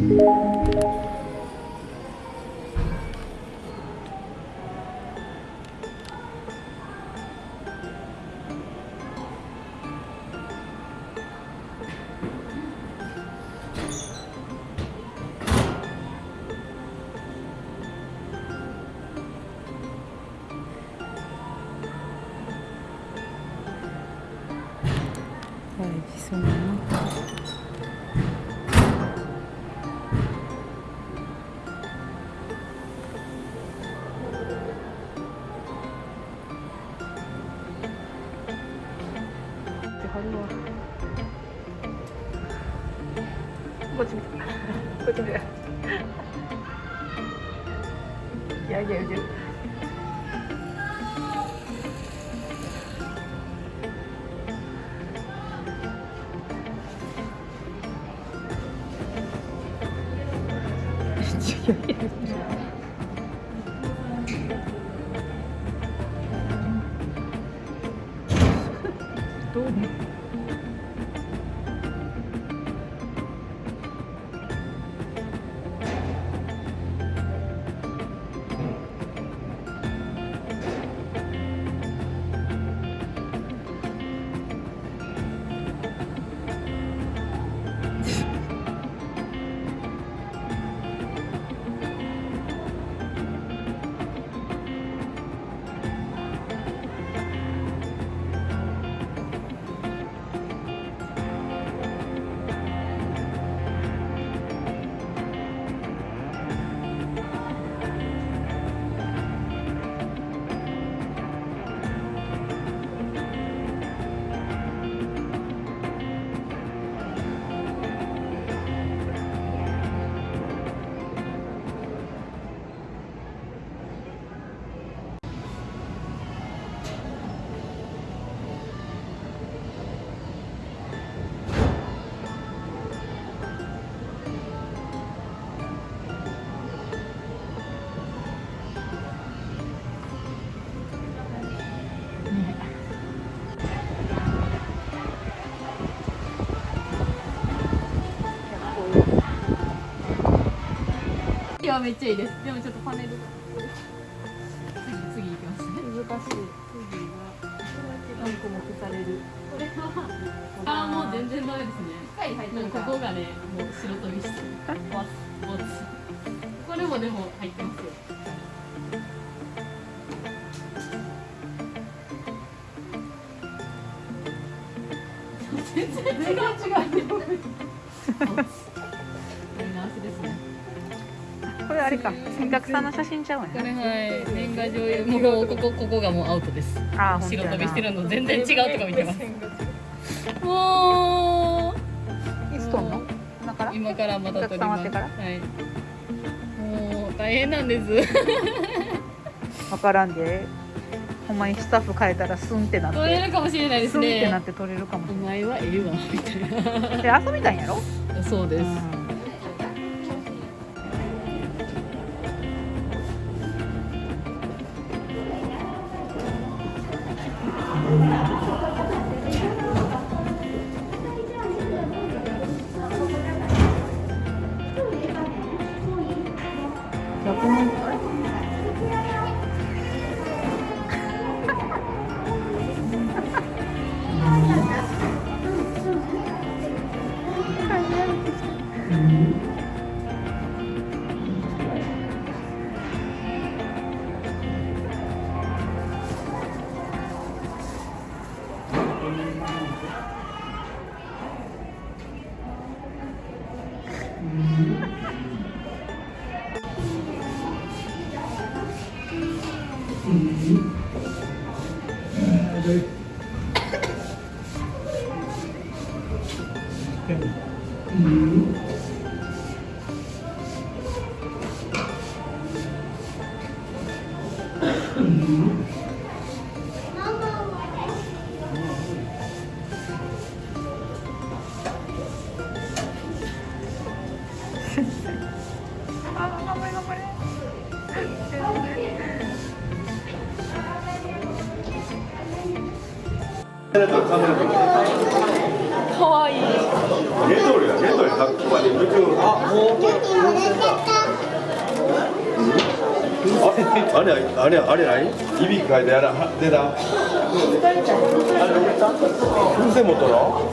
와, 여기 있었나? 고추 고추 야 이게 이제 너무 やいやいや。どうも。いやめっちゃいいですでもちょっとパネル次次行きますね難しい。次は何個も消される。これはあーもう全然ダメですねはいはいもうここがねもう白飛びしてボツボツこれもでも入ってますよ全然違う違うあれか。三角さんの写真ちゃうこ。れはい年賀状よもうここここがもうアウトですあ白飛びしてるの全然違うとこ見てますもいつ撮んの？今から？う？今からまた撮りますはいもう大変なんです わからんで。ほんまにスタッフ変えたらスンってなって、撮れるかもしれないですスンってなねって撮れるかもしお前はええわみたいれない。で遊びたいんやろ？なそうです、うん Mm-hmm. あ頑張れ頑張れカメラかわい？いあああれあああれ出た。風船持っとろ